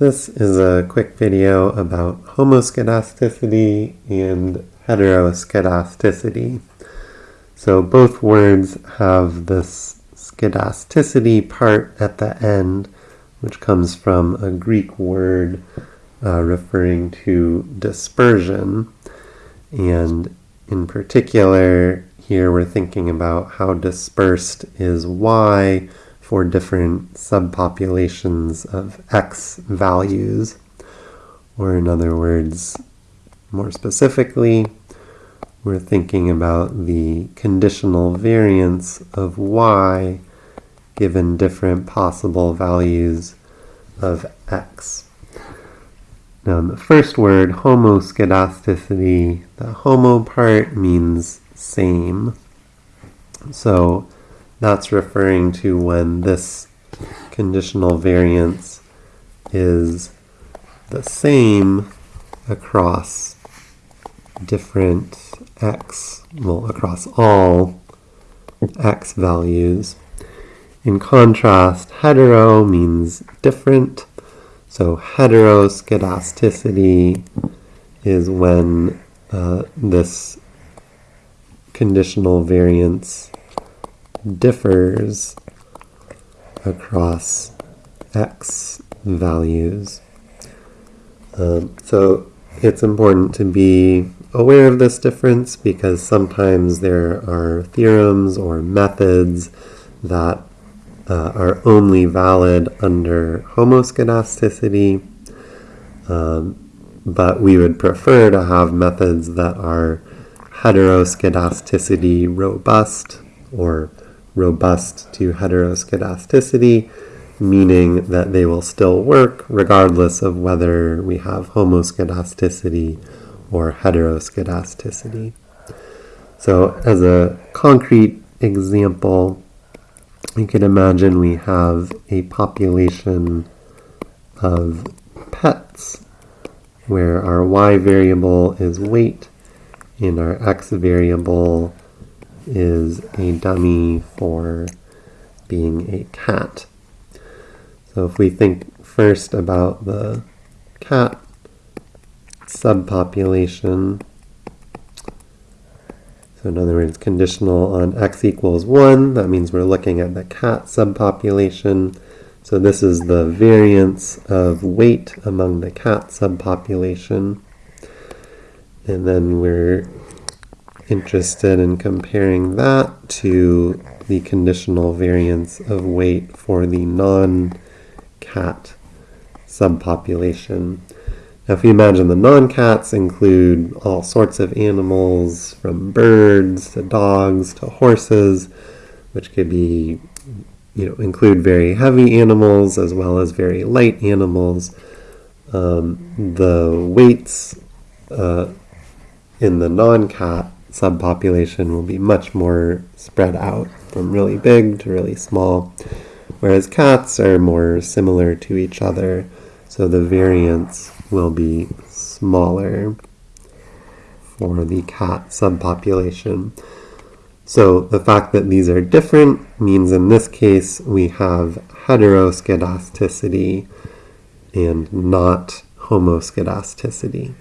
This is a quick video about homoskedasticity and heteroskedasticity. So both words have this skedasticity part at the end, which comes from a Greek word uh, referring to dispersion. And in particular, here we're thinking about how dispersed is y for different subpopulations of x values. Or in other words, more specifically, we're thinking about the conditional variance of y given different possible values of x. Now, the first word, homoskedasticity, the homo part means same. So that's referring to when this conditional variance is the same across different x, well, across all x values. In contrast, hetero means different. So heteroskedasticity is when uh, this conditional variance differs across x values. Um, so it's important to be aware of this difference because sometimes there are theorems or methods that uh, are only valid under homoskedasticity, um, but we would prefer to have methods that are heteroskedasticity robust or robust to heteroskedasticity, meaning that they will still work regardless of whether we have homoskedasticity or heteroskedasticity. So as a concrete example, you could imagine we have a population of pets where our y variable is weight and our x variable is a dummy for being a cat. So if we think first about the cat subpopulation, so in other words, conditional on x equals 1, that means we're looking at the cat subpopulation. So this is the variance of weight among the cat subpopulation. And then we're interested in comparing that to the conditional variance of weight for the non-cat subpopulation. Now if you imagine the non-cats include all sorts of animals from birds to dogs to horses, which could be, you know, include very heavy animals as well as very light animals. Um, the weights uh, in the non-cat subpopulation will be much more spread out from really big to really small, whereas cats are more similar to each other, so the variance will be smaller for the cat subpopulation. So the fact that these are different means in this case we have heteroskedasticity and not homoskedasticity.